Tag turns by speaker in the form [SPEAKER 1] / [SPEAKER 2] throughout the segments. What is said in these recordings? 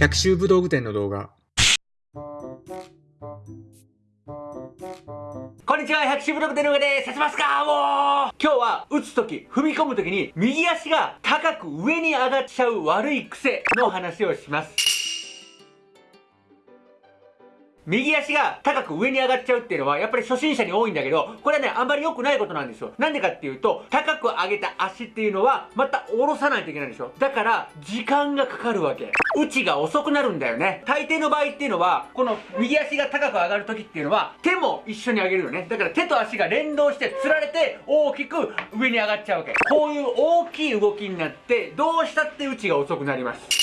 [SPEAKER 1] 百秋武道具店の動画。
[SPEAKER 2] こんにちは、百秋武道具店の上です。立ちますかもう今日は打つとき、踏み込むときに右足が高く上に上がっちゃう悪い癖の話をします。右足が高く上に上がっちゃうっていうのは、やっぱり初心者に多いんだけど、これはね、あんまり良くないことなんですよ。なんでかっていうと、高く上げた足っていうのは、また下ろさないといけないんでしょ。だから、時間がかかるわけ。打ちが遅くなるんだよね。大抵の場合っていうのは、この右足が高く上がる時っていうのは、手も一緒に上げるよね。だから手と足が連動して釣られて、大きく上に上がっちゃうわけ。こういう大きい動きになって、どうしたって打ちが遅くなります。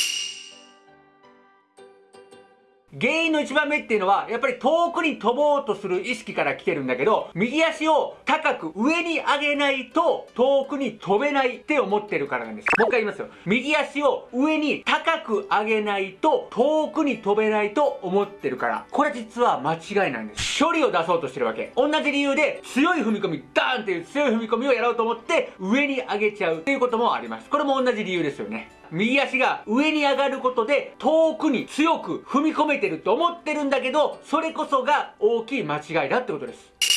[SPEAKER 2] 原因の一番目っていうのは、やっぱり遠くに飛ぼうとする意識から来てるんだけど、右足を高く上に上げないと遠くに飛べないって思ってるからなんです。もう一回言いますよ。右足を上に高く上げないと遠くに飛べないと思ってるから。これ実は間違いなんです。距離を出そうとしてるわけ。同じ理由で強い踏み込み、ダーンっていう強い踏み込みをやろうと思って上に上げちゃうっていうこともあります。これも同じ理由ですよね。右足が上に上がることで遠くに強く踏み込めてると思ってるんだけど、それこそが大きい間違いだってことです。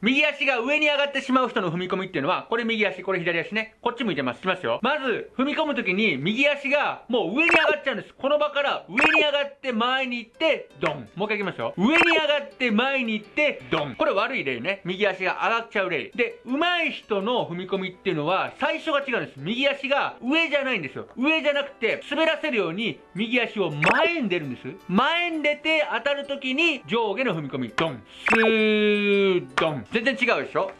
[SPEAKER 2] 右足が上に上がってしまう人の踏み込みっていうのは、これ右足、これ左足ね。こっち向いてます。しますよ。まず、踏み込むときに、右足がもう上に上がっちゃうんです。この場から上に上がって前に行って、ドン。もう一回行きますよ。上に上がって前に行って、ドン。これ悪い例ね。右足が上がっちゃう例。で、上手い人の踏み込みっていうのは、最初が違うんです。右足が上じゃないんですよ。上じゃなくて、滑らせるように、右足を前に出るんです。前に出て当たるときに、上下の踏み込み、ドン。スー、ドン。全然違うでしょ？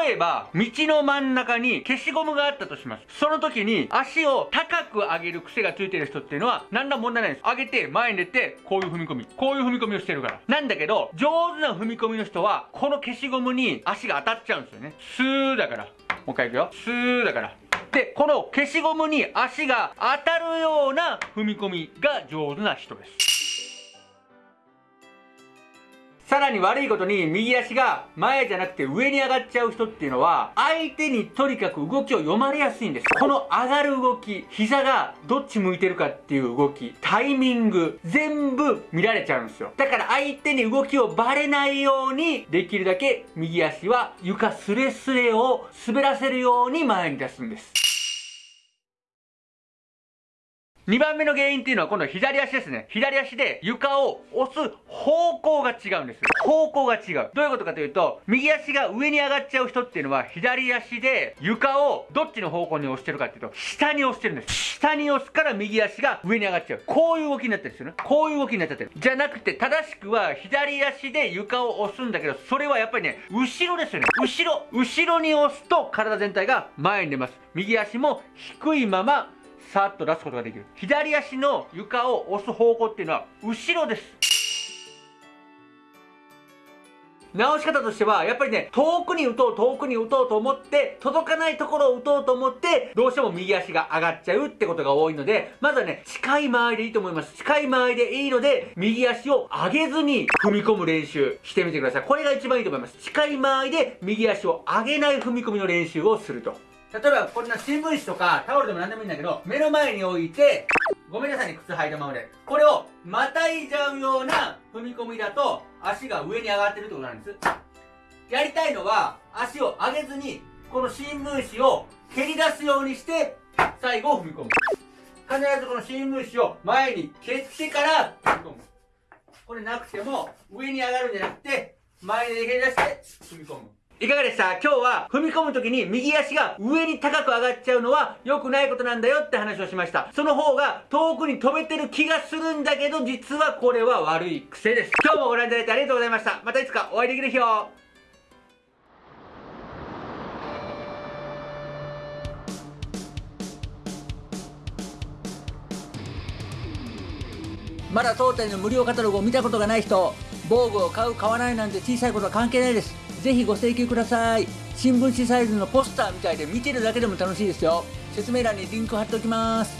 [SPEAKER 2] 例えば、道の真ん中に消しゴムがあったとします。その時に足を高く上げる癖がついてる人っていうのは何ら問題ないんです。上げて前に出てこういう踏み込み。こういう踏み込みをしてるから。なんだけど、上手な踏み込みの人はこの消しゴムに足が当たっちゃうんですよね。スーだから。もう一回いくよ。スーだから。で、この消しゴムに足が当たるような踏み込みが上手な人です。さらに悪いことに右足が前じゃなくて上に上がっちゃう人っていうのは相手にとにかく動きを読まれやすいんです。この上がる動き、膝がどっち向いてるかっていう動き、タイミング、全部見られちゃうんですよ。だから相手に動きをバレないようにできるだけ右足は床スレスレを滑らせるように前に出すんです。2番目の原因っていうのは今度左足ですね。左足で床を押す方向が違うんです。方向が違う。どういうことかというと、右足が上に上がっちゃう人っていうのは左足で床をどっちの方向に押してるかっていうと、下に押してるんです。下に押すから右足が上に上がっちゃう。こういう動きになってるんですよね。こういう動きになっちゃってる。じゃなくて正しくは左足で床を押すんだけど、それはやっぱりね、後ろですよね。後ろ。後ろに押すと体全体が前に出ます。右足も低いままさっと出すことができる左足の床を押す方向っていうのは後ろです直し方としては、やっぱりね、遠くに打とう、遠くに打とうと思って、届かないところを打とうと思って、どうしても右足が上がっちゃうってことが多いので、まずはね、近い間合いでいいと思います。近い間合いでいいので、右足を上げずに踏み込む練習してみてください。これが一番いいと思います。近い間合いで右足を上げない踏み込みの練習をすると。例えばこんな新聞紙とかタオルでも何でもいいんだけど目の前に置いてごめんなさいね靴履いたままで。これをまたいじゃうような踏み込みだと足が上に上がってるってことなんです。やりたいのは足を上げずにこの新聞紙を蹴り出すようにして最後踏み込む。必ずこの新聞紙を前に蹴ってから踏み込む。これなくても上に上がるんじゃなくて前で蹴り出して踏み込む。いかがでした？今日は踏み込む時に右足が上に高く上がっちゃうのは良くないことなんだよって話をしました。その方が遠くに飛べてる気がするんだけど実はこれは悪い癖です。今日もご覧いただいてありがとうございました。またいつかお会いできる日をまだ当店の無料カタログを見たことがない人防具を買う買わないなんて小さいことは関係ないですぜひご請求ください。新聞紙サイズのポスターみたいで見てるだけでも楽しいですよ。説明欄にリンク貼っておきます。